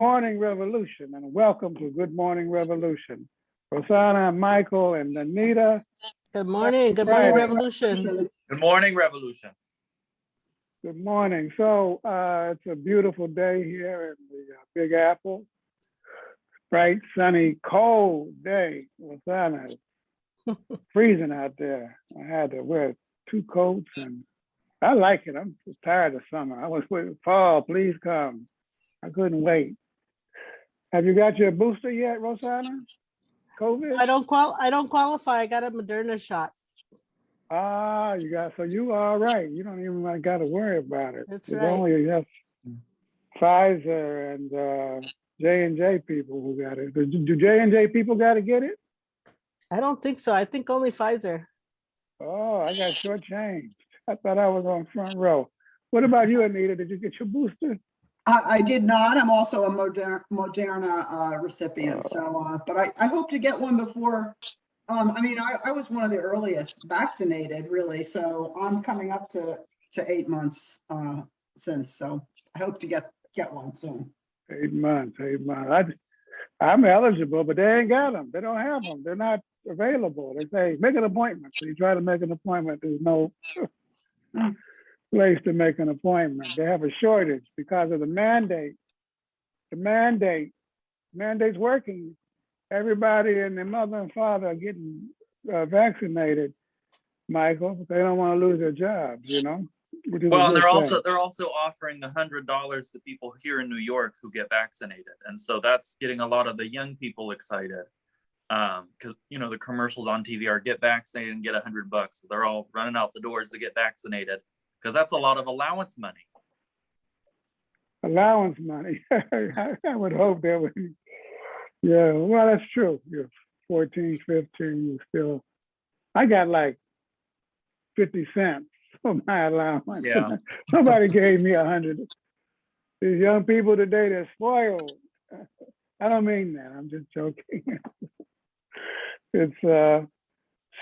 Morning Revolution and welcome to Good Morning Revolution. Rosanna, Michael, and Anita, Good morning, good morning, Friday. Revolution. Good morning, Revolution. good morning. So uh, it's a beautiful day here in the uh, Big Apple. Bright, sunny, cold day. Rosanna, it's freezing out there. I had to wear two coats and I like it. I'm just tired of summer. I was waiting, fall, please come. I couldn't wait. Have you got your booster yet, Rosanna? COVID? I don't qual, I don't qualify. I got a Moderna shot. Ah, you got, so you are all right. You don't even like, gotta worry about it. That's It's right. only just Pfizer and uh, J and J people who got it. Do do J and J people gotta get it? I don't think so. I think only Pfizer. Oh, I got shortchanged. I thought I was on front row. What about you, Anita? Did you get your booster? I, I did not. I'm also a Moderna, Moderna uh, recipient, so, uh, but I, I hope to get one before, um, I mean, I, I was one of the earliest vaccinated, really, so I'm coming up to, to eight months, uh, since, so I hope to get, get one soon. Eight months, eight months. I, I'm eligible, but they ain't got them. They don't have them. They're not available. They say, make an appointment. So you try to make an appointment, there's no place to make an appointment. They have a shortage because of the mandate. The mandate, mandate's working. Everybody and their mother and father are getting uh, vaccinated, Michael, they don't want to lose their jobs, you know? a Well, and they're thing. also, they're also offering the hundred dollars to people here in New York who get vaccinated. And so that's getting a lot of the young people excited. Um, cause you know, the commercials on TV are get vaccinated and get a hundred bucks. So They're all running out the doors to get vaccinated. Cause that's a lot of allowance money. allowance money. I I would hope that would, be. yeah, well, that's true. You're 14, 15, you still, I got like 50 cents for my allowance. Yeah. Somebody gave me a hundred. These young people today, they're spoiled. I don't mean that, I'm just joking. It's, uh,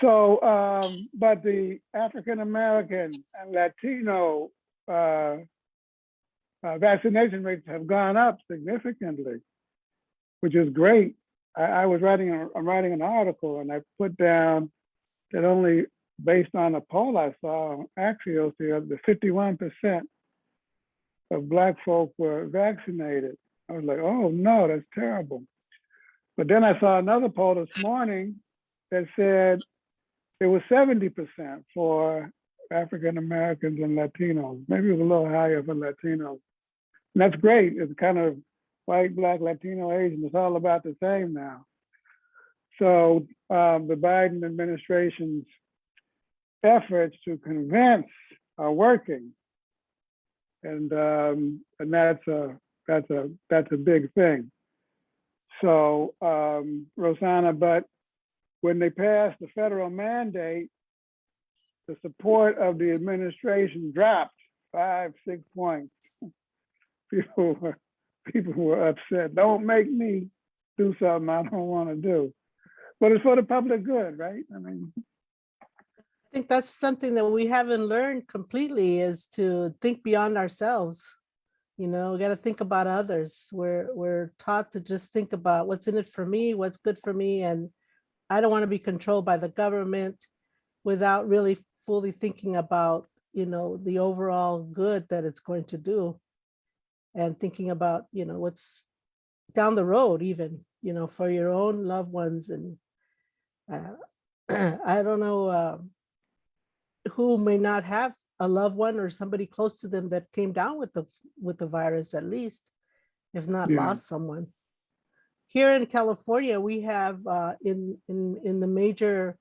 so, um, but the African American and Latino, uh, uh, vaccination rates have gone up significantly, which is great. I, I was writing, a, I'm writing an article and I put down that only based on a poll I saw on Axios the other, 51% of black folk were vaccinated. I was like, oh no, that's terrible. But then I saw another poll this morning that said it was 70% for African Americans and Latinos. Maybe it was a little higher for Latinos. And that's great. It's kind of white, black, Latino, Asian. It's all about the same now. So um, the Biden administration's efforts to convince are working, and um, and that's a that's a that's a big thing. So um, Rosanna, but when they passed the federal mandate, the support of the administration dropped five, six points. People were, people were upset. Don't make me do something I don't want to do. But it's for the public good, right? I mean, I think that's something that we haven't learned completely is to think beyond ourselves. You know, we got to think about others. We're, we're taught to just think about what's in it for me, what's good for me. And I don't want to be controlled by the government without really fully thinking about, you know, the overall good that it's going to do. And thinking about, you know, what's down the road even, you know, for your own loved ones and uh, I don't know uh, who may not have a loved one or somebody close to them that came down with the with the virus at least, if not Yeah. lost someone. Here in California, we have uh, in in in the major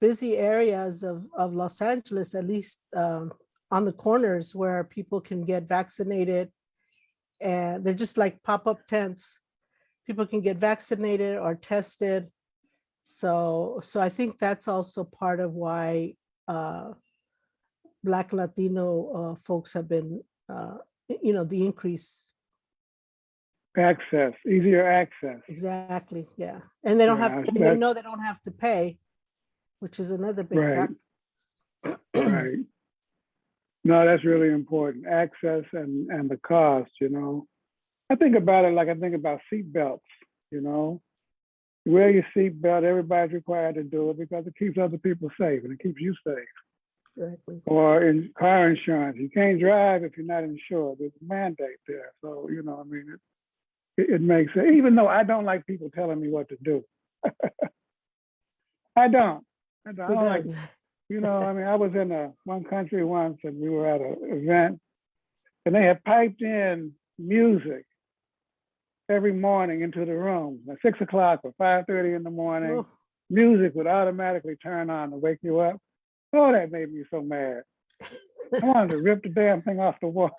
busy areas of of Los Angeles, at least um, on the corners where people can get vaccinated, and they're just like pop-up tents. People can get vaccinated or tested. So so I think that's also part of why uh, Black Latino uh, folks have been, uh, you know, the increase. Access, easier access. Exactly, yeah. And they don't have, Yeah, and they know they don't have to pay, which is another big Right. factor. Right. No, that's really important. Access and, and the cost, you know. I think about it like I think about seat belts, you know? You Wear your seat belt, everybody's required to do it because it keeps other people safe and it keeps you safe. Exactly. Or in car insurance, you can't drive if you're not insured. There's a mandate there. So, you know, I mean, it, it, it makes sense, even though I don't like people telling me what to do. I don't. I don't, I don't like you know, I mean, I was in a one country once and we were at an event and they had piped in music every morning into the room at six o'clock or five thirty in the morning. Oh, Music would automatically turn on to wake you up. Oh, that made me so mad. I wanted to rip the damn thing off the wall.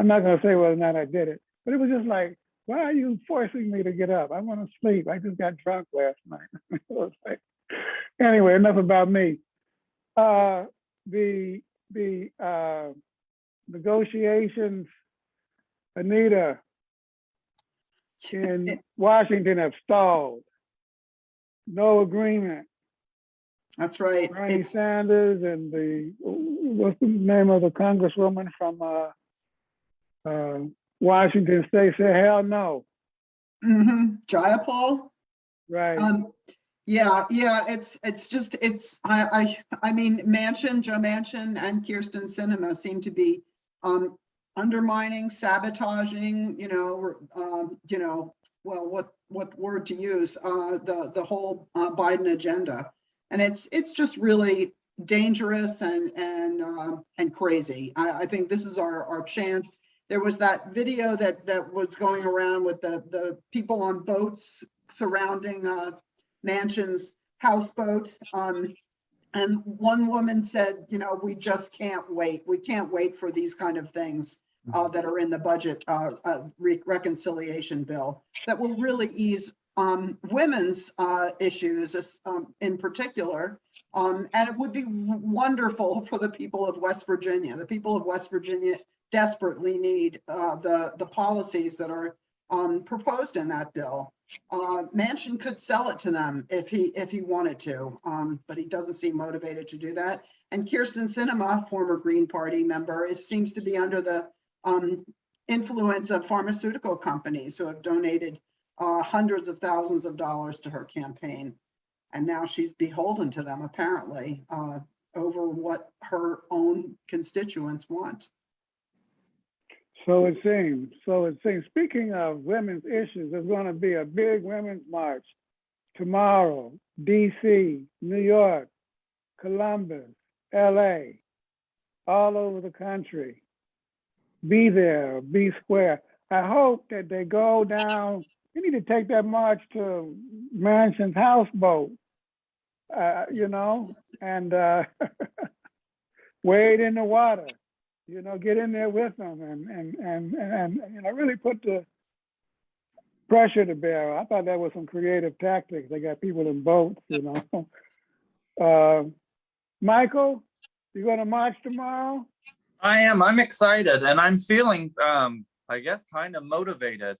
I'm not gonna say whether or not I did it, but it was just like, why are you forcing me to get up? I want to sleep. I just got drunk last night. Like- anyway, enough about me. Uh, the the uh, negotiations, Anita, in Washington have stalled. No agreement. That's right. Bernie It's, Sanders and the, what's the name of the congresswoman from uh, uh, Washington State said, hell no, Mm-hmm. Jayapal. right? Um, yeah, yeah, it's, it's just, it's, I, I, I mean, Manchin, Joe Manchin and Kyrsten Sinema seem to be, um, undermining, sabotaging, you know, um, you know, well, what, what word to use, uh, the, the whole uh, Biden agenda. And it's, it's just really dangerous and, and, um, and crazy. I, I think this is our, our chance. There was that video that, that was going around with the, the people on boats surrounding, uh, Manchin's houseboat. Um, and one woman said, you know, we just can't wait. We can't wait for these kind of things uh, that are in the budget uh, uh, re- reconciliation bill that will really ease um, women's uh, issues um, in particular. Um, and it would be wonderful for the people of West Virginia. The people of West Virginia desperately need uh, the the policies that are um, proposed in that bill. Uh, Manchin could sell it to them if he, if he wanted to, um, but he doesn't seem motivated to do that. And Kyrsten Sinema, former Green Party member, is, seems to be under the, um, influence of pharmaceutical companies who have donated, uh, hundreds of thousands of dollars to her campaign. And now she's beholden to them apparently, uh, over what her own constituents want. So it seems, so it seems. Speaking of women's issues, there's going to be a big women's march tomorrow, DC, New York, Columbus, LA, all over the country. Be there, be square. I hope that they go down, you need to take that march to Manchin's houseboat, uh, you know, and uh, wade in the water you know, get in there with them and, and, and, and, you know, really put the pressure to bear. I thought that was some creative tactics. They got people in boats, you know. Uh, Michael, you gonna march tomorrow? I am. I'm excited and I'm feeling, um, I guess, kind of motivated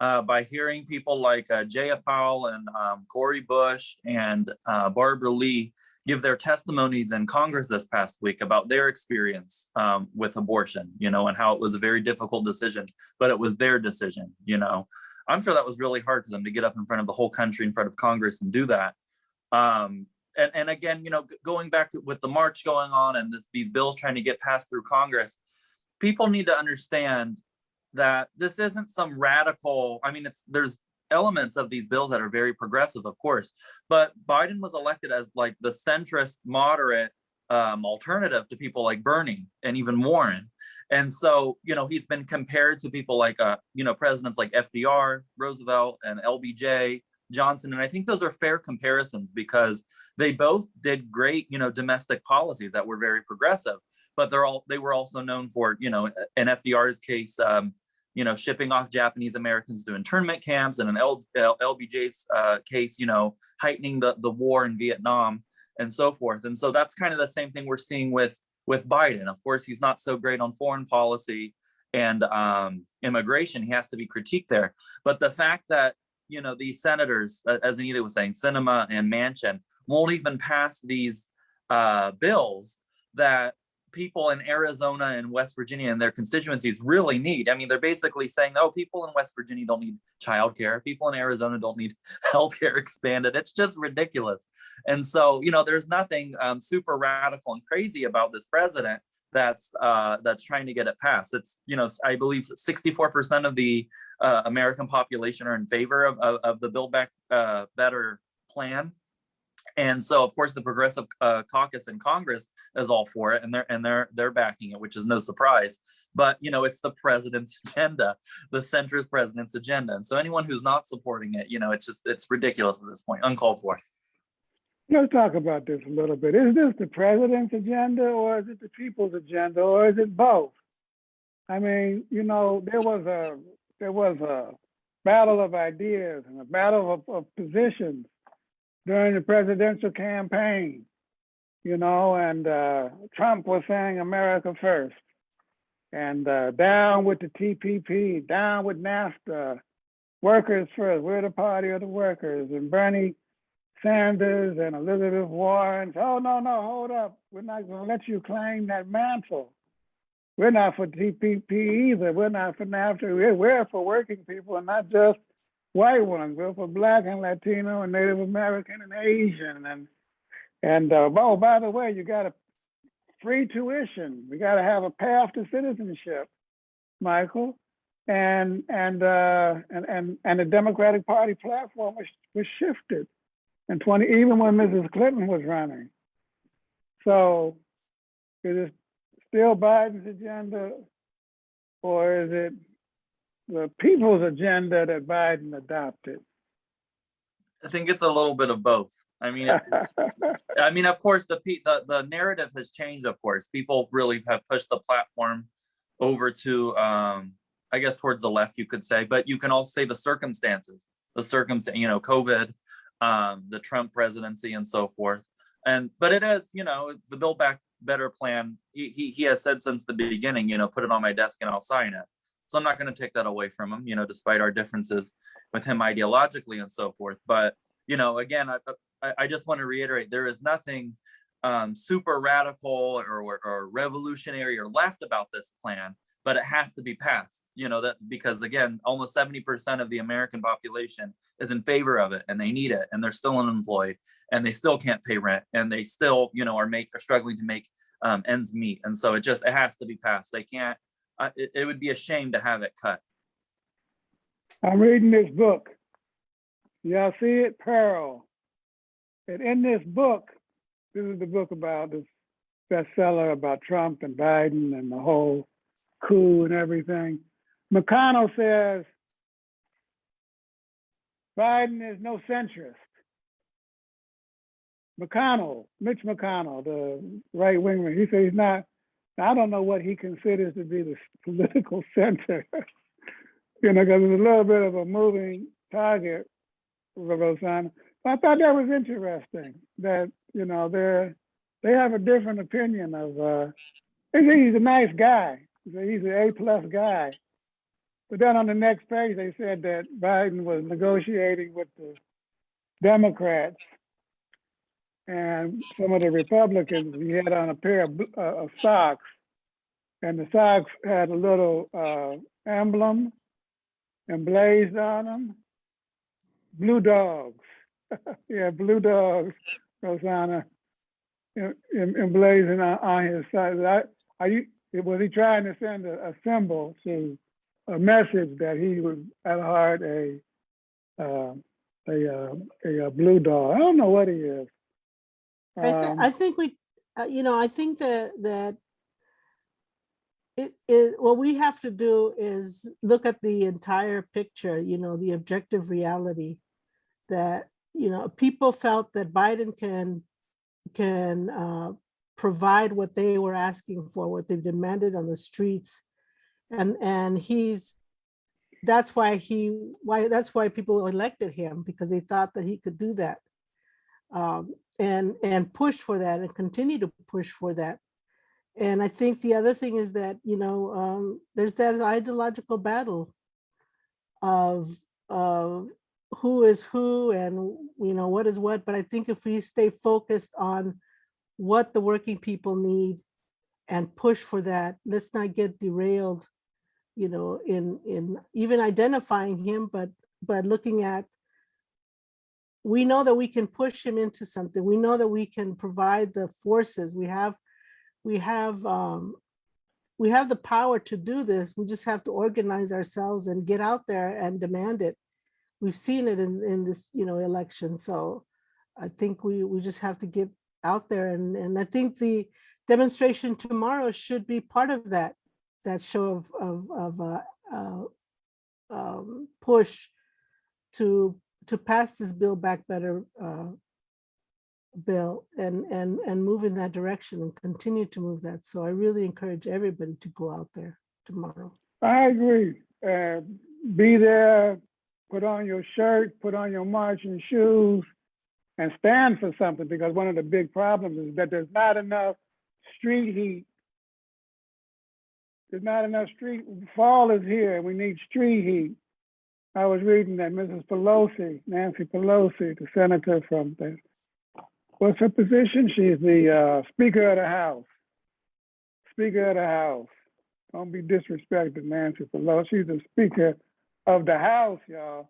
uh, by hearing people like uh, Jayapal and um, Cori Bush and uh, Barbara Lee give their testimonies in Congress this past week about their experience um, with abortion, you know, and how it was a very difficult decision, but it was their decision, you know. I'm sure that was really hard for them to get up in front of the whole country, in front of Congress and do that. Um, and, and again, you know, going back to with the march going on and this, these bills trying to get passed through Congress, people need to understand that this isn't some radical, I mean, it's there's elements of these bills that are very progressive, of course, but Biden was elected as like the centrist moderate um, alternative to people like Bernie and even Warren. And so, you know, he's been compared to people like, uh, you know, presidents like FDR, Roosevelt, and LBJ, Johnson. And I think those are fair comparisons because they both did great, you know, domestic policies that were very progressive, but they're all, they were also known for, you know, in FDR's case, um, you know, shipping off Japanese Americans to internment camps and in L, L, LBJ's uh, case, you know, heightening the, the war in Vietnam and so forth. And so that's kind of the same thing we're seeing with, with Biden. Of course, he's not so great on foreign policy and um, immigration. He has to be critiqued there. But the fact that, you know, these senators, as Anita was saying, Sinema and Manchin, won't even pass these uh, bills that people in Arizona and West Virginia and their constituencies really need. I mean, they're basically saying, oh, people in West Virginia don't need childcare. People in Arizona don't need healthcare expanded. It's just ridiculous. And so, you know, there's nothing um, super radical and crazy about this president that's uh, that's trying to get it passed. It's, you know, I believe 64% of the uh, American population are in favor of, of, of the Build Back uh, Better plan. And so, of course, the Progressive uh, Caucus in Congress is all for it, and they're and they're they're backing it, which is no surprise. But you know, it's the president's agenda, the centrist president's agenda, and so anyone who's not supporting it, you know, it's just it's ridiculous at this point, uncalled for. Let's talk about this a little bit. Is this the president's agenda or is it the people's agenda or is it both? I mean, you know, there was a there was a battle of ideas and a battle of, of positions during the presidential campaign, you know, and uh, Trump was saying America first and uh, down with the TPP, down with NAFTA, workers first, we're the party of the workers. And Bernie Sanders and Elizabeth Warren, oh, no, no, hold up. We're not going to let you claim that mantle. We're not for TPP either. We're not for NAFTA. We're, we're for working people and not just white ones. We're for Black and Latino and Native American and Asian. And, and uh, oh, by the way, you got a free tuition. We got to have a path to citizenship, Michael. And, and, uh, and, and, and the Democratic Party platform was, was shifted. And 20, even when Mrs. Clinton was running. So is it still Biden's agenda or is it the people's agenda that Biden adopted? I think it's a little bit of both. I mean, it, I mean, of course, the, the the narrative has changed. Of course, people really have pushed the platform over to, um, I guess, towards the left, you could say. But you can also say the circumstances, the circumstance, you know, COVID, um, the Trump presidency, and so forth. And but it is, you know, the Build Back Better plan. He he he has said since the beginning, you know, put it on my desk and I'll sign it. So I'm not going to take that away from him, you know, despite our differences with him ideologically and so forth. But you know, again, I, I, just want to reiterate there is nothing um, super radical or, or, or revolutionary or left about this plan, but it has to be passed. You know that because again, almost 70% of the American population is in favor of it, and they need it, and they're still unemployed, and they still can't pay rent, and they still, you know, are make are struggling to make um, ends meet. And so it just it has to be passed. They can't. It, it would be a shame to have it cut. I'm reading this book. Y'all see it? Peril. And in this book, this is the book about this bestseller about Trump and Biden and the whole coup and everything. McConnell says Biden is no centrist. McConnell, Mitch McConnell, the right winger, he says he's not. I don't know what he considers to be the political center. you know, because it's a little bit of a moving target, Rosanna. But I thought that was interesting that, you know, they're, they have a different opinion of, uh, he's a nice guy. He's an A plus guy. But then on the next page, they said that Biden was negotiating with the Democrats and some of the Republicans. He had on a pair of, uh, of socks, and the socks had a little uh, emblem emblazed on them. Blue dogs. yeah, blue dogs, Rosanna, em- em- emblazoned on, on his side. I, are you, was he trying to send a, a symbol to a message that he was at heart a uh, a, uh, a, uh blue dog? I don't know what he is. I, th- Um, I think we, uh, you know, I think that, that it, it, what we have to do is look at the entire picture, you know, the objective reality that, you know, people felt that Biden can, can uh, provide what they were asking for, what they've demanded on the streets. And, and he's, that's why he, why, that's why people elected him, because they thought that he could do that. Um, and, and push for that and continue to push for that. And I think the other thing is that, you know, um, there's that ideological battle of, of who is who and, you know, what is what. But I think if we stay focused on what the working people need and push for that. Let's not get derailed, you know, in, in even identifying him, but, but looking at, we know that we can push him into something. We know that we can provide the forces. We have, we have, um, we have the power to do this. We just have to organize ourselves and get out there and demand it. We've seen it in, in this, you know, election. So I think we, we just have to get out there and, and I think the demonstration tomorrow should be part of that, that show of, of, of, uh, uh, um, push to, to pass this bill Back Better, uh, bill and, and, and move in that direction and continue to move that. So I really encourage everybody to go out there tomorrow. I agree. Uh, be there, put on your shirt, put on your marching shoes, and stand for something because one of the big problems is that there's not enough street heat. There's not enough street, fall is here, we need street heat. I was reading that Mrs. Pelosi, Nancy Pelosi, the senator from the, what's her position? She's the uh, Speaker of the House. Speaker of the House. Don't be disrespected, Nancy Pelosi. She's the Speaker of the House, y'all.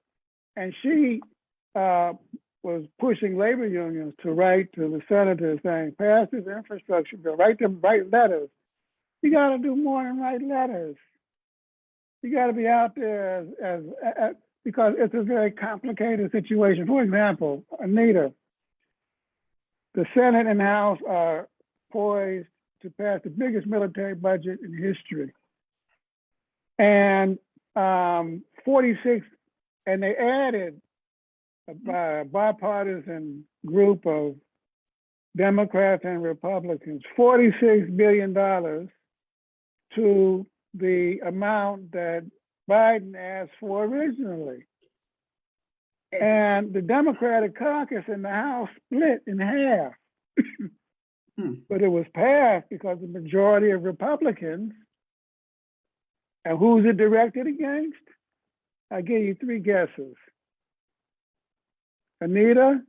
And she uh, was pushing labor unions to write to the senators saying, pass this infrastructure bill, write them, write letters. You gotta do more than write letters. You gotta be out there as, as, as because it's a very complicated situation. For example, Anita, the Senate and House are poised to pass the biggest military budget in history. And um, 46, and they added a bi- bipartisan group of Democrats and Republicans, $46 billion to the amount that Biden asked for originally. And the Democratic caucus in the House split in half. Hmm. But it was passed because the majority of Republicans. And who's it directed against? I give you three guesses. Anita,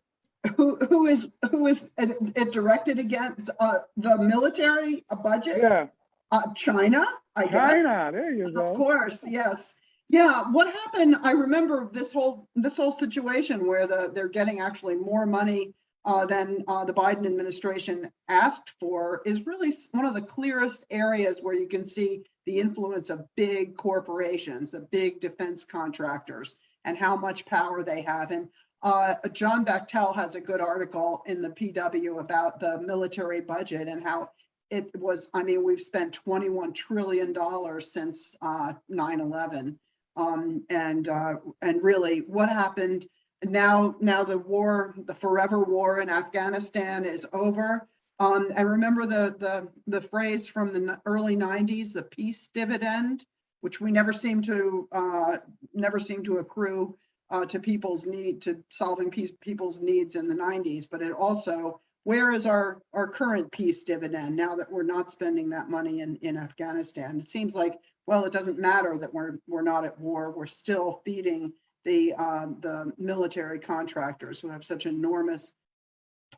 Who, who is, who is it it directed against, uh, the military uh, budget? yeah, Uh, China, I guess. China, there you go. Of course, yes. Yeah, what happened, I remember this whole, this whole situation where the, they're getting actually more money uh, than uh, the Biden administration asked for is really one of the clearest areas where you can see the influence of big corporations, the big defense contractors, and how much power they have. And uh, John Bachtell has a good article in the PW about the military budget and how it was, I mean, we've spent twenty-one trillion dollars since uh 9/11. Um, and uh, and really what happened now, now the war, the forever war in Afghanistan is over. Um, and remember the the the phrase from the early nineties, the peace dividend, which we never seem to uh never seem to accrue uh to people's need to solving peace people's needs in the nineties, but it also where is our, our current peace dividend now that we're not spending that money in, in Afghanistan? It seems like, well, it doesn't matter that we're, we're not at war. We're still feeding the, uh, the military contractors who have such enormous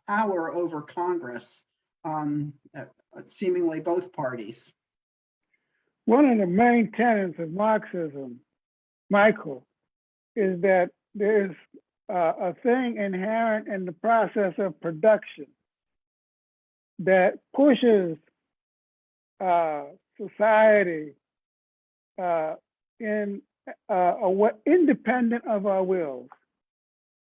power over Congress, um, uh, seemingly both parties. One of the main tenets of Marxism, Michael, is that there's uh, a thing inherent in the process of production that pushes uh, society uh, in uh, independent of our wills.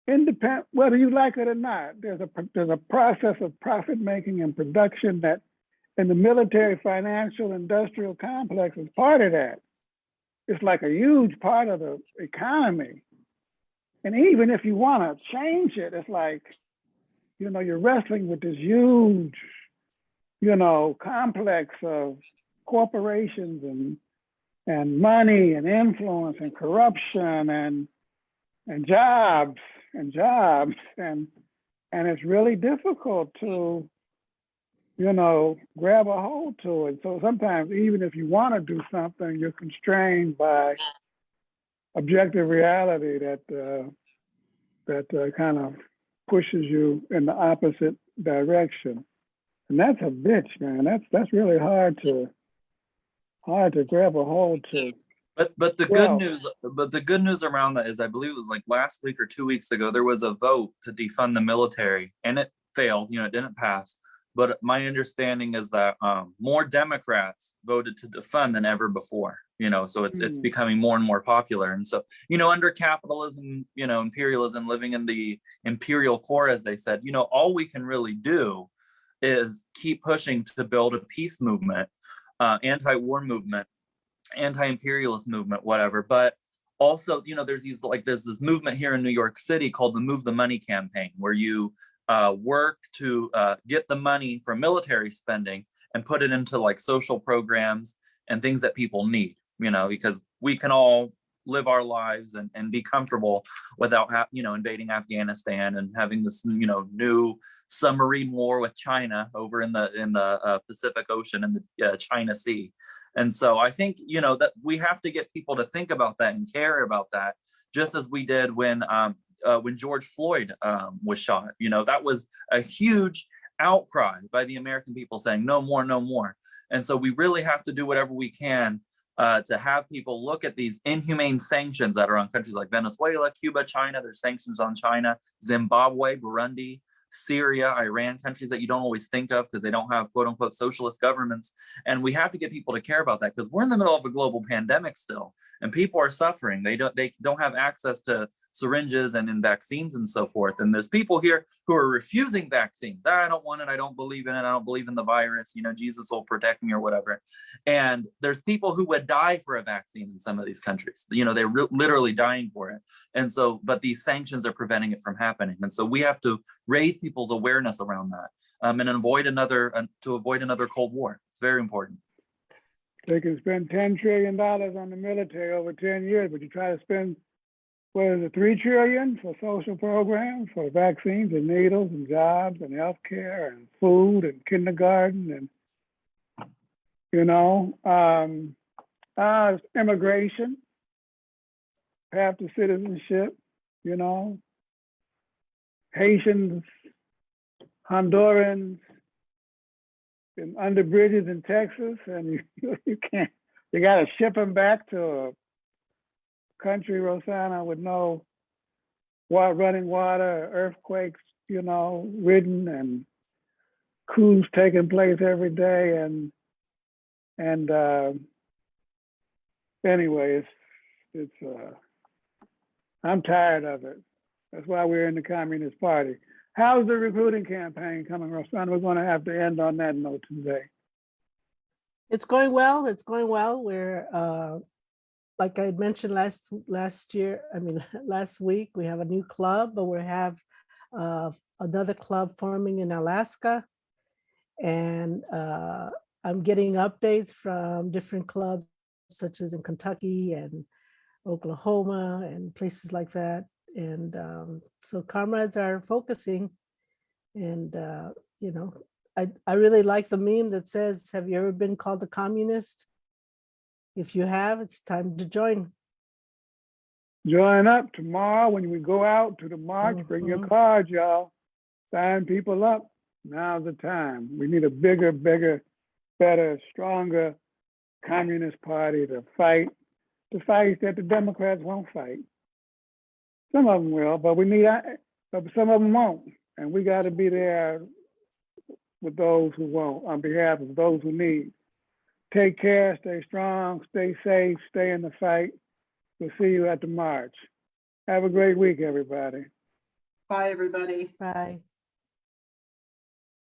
Independent, whether you like it or not, there's a there's a process of profit making and production that and the military financial industrial complex is part of that. It's like a huge part of the economy. And even if you want to change it, it's like, you know, you're wrestling with this huge, you know, complex of corporations and and money and influence and corruption and and jobs and jobs and and it's really difficult to you know, grab a hold to it. So sometimes even if you want to do something, you're constrained by objective reality that uh, that uh, kind of pushes you in the opposite direction. And that's a bitch, man. That's, that's really hard to, hard to grab a hold to. But but the Well- good news, but the good news around that is I believe it was like last week or two weeks ago, there was a vote to defund the military and it failed, you know, it didn't pass. But my understanding is that um more Democrats voted to defund than ever before, you know, so it's it's Hmm. becoming more and more popular. And so, you know, under capitalism, you know, imperialism, living in the imperial core, as they said, you know, all we can really do is keep pushing to build a peace movement, uh, anti-war movement anti-imperialist movement, whatever. But also, you know, there's these like there's this movement here in New York City called the Move the Money campaign, where you uh, work to uh, get the money from military spending and put it into like social programs and things that people need. You know, because we can all live our lives and, and be comfortable without you know invading Afghanistan and having this you know new submarine war with China over in the in the uh, Pacific Ocean and the uh, China Sea. And so I think, you know, that we have to get people to think about that and care about that, just as we did when um, uh, when George Floyd um, was shot. You know, that was a huge outcry by the American people saying no more, no more. And so we really have to do whatever we can uh, to have people look at these inhumane sanctions that are on countries like Venezuela, Cuba, China. There's sanctions on China, Zimbabwe, Burundi, Syria, Iran, countries that you don't always think of because they don't have quote unquote socialist governments. And we have to get people to care about that because we're in the middle of a global pandemic still and people are suffering. They don't they don't have access to syringes and in vaccines and so forth. And there's people here who are refusing vaccines. "Ah, I don't want it. I don't believe in it. I don't believe in the virus. You know, Jesus will protect me or whatever. And there's people who would die for a vaccine in some of these countries. You know, they're literally dying for it. And so, but these sanctions are preventing it from happening. And so we have to raise people's awareness around that um, and avoid another, uh, to avoid another Cold War. It's very important. They can spend ten trillion dollars on the military over ten years, but you try to spend, what is it, three trillion for social programs, for vaccines and needles and jobs and healthcare and food and kindergarten and, you know, um, uh, immigration, path to citizenship, you know, Haitians, Hondurans, under bridges in Texas, and you, you can't, you gotta ship them back to a country, Rosanna, with no wa, running water, earthquakes, you know, ridden and coups taking place every day and, and, uh, anyway, it's, it's, uh, I'm tired of it. That's why we're in the Communist Party. How's the recruiting campaign coming, Rosanna? We're gonna have to end on that note today. It's going well. It's going well. We're, uh, like I mentioned last, last year, I mean, last week, we have a new club, but we have uh, another club forming in Alaska. And uh, I'm getting updates from different clubs such as in Kentucky and Oklahoma and places like that. And um, so comrades are focusing and, uh, you know, I, I really like the meme that says, have you ever been called a communist? If you have, it's time to join. Join up tomorrow when we go out to the march, bring your Mhm. cards, y'all. Sign people up. Now's the time. We need a bigger, bigger, better, stronger communist party to fight the fight that the Democrats won't fight. Some of them will, but we need, uh, but some of them won't. And we gotta be there with those who won't, on behalf of those who need. Take care, stay strong, stay safe, stay in the fight. We'll see you at the march. Have a great week, everybody. Bye, everybody. Bye.